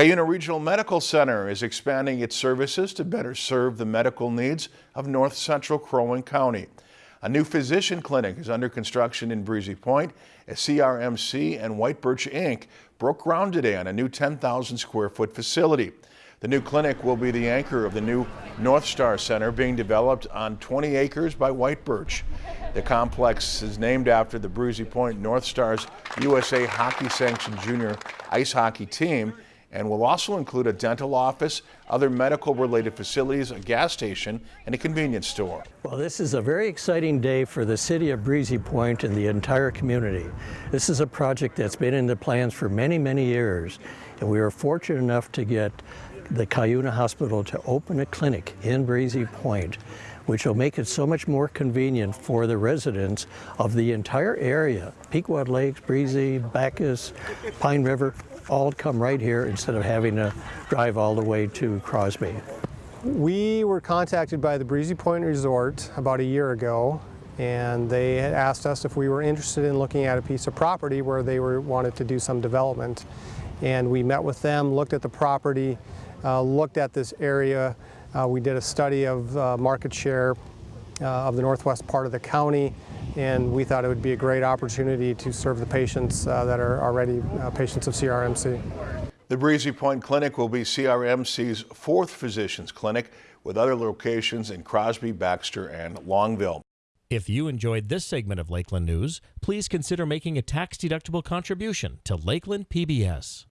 Cuyuna Regional Medical Center is expanding its services to better serve the medical needs of north central Crow Wing County. A new physician clinic is under construction in Breezy Point as CRMC and White Birch Inc. broke ground today on a new 10,000 square foot facility. The new clinic will be the anchor of the new North Star Center being developed on 20 acres by White Birch. The complex is named after the Breezy Point North Stars USA Hockey Sanctioned Junior Ice Hockey team and will also include a dental office, other medical related facilities, a gas station, and a convenience store. Well, this is a very exciting day for the city of Breezy Point and the entire community. This is a project that's been in the plans for many, many years, and we were fortunate enough to get the Cuyuna Hospital to open a clinic in Breezy Point which will make it so much more convenient for the residents of the entire area. Pequot Lakes, Breezy, Backus, Pine River, all come right here instead of having to drive all the way to Crosby. We were contacted by the Breezy Point Resort about a year ago and they had asked us if we were interested in looking at a piece of property where they were wanted to do some development. And we met with them, looked at the property, uh, looked at this area. Uh, we did a study of uh, market share uh, of the northwest part of the county and we thought it would be a great opportunity to serve the patients uh, that are already uh, patients of CRMC. The Breezy Point Clinic will be CRMC's fourth physician's clinic with other locations in Crosby, Baxter, and Longville. If you enjoyed this segment of Lakeland News, please consider making a tax-deductible contribution to Lakeland PBS.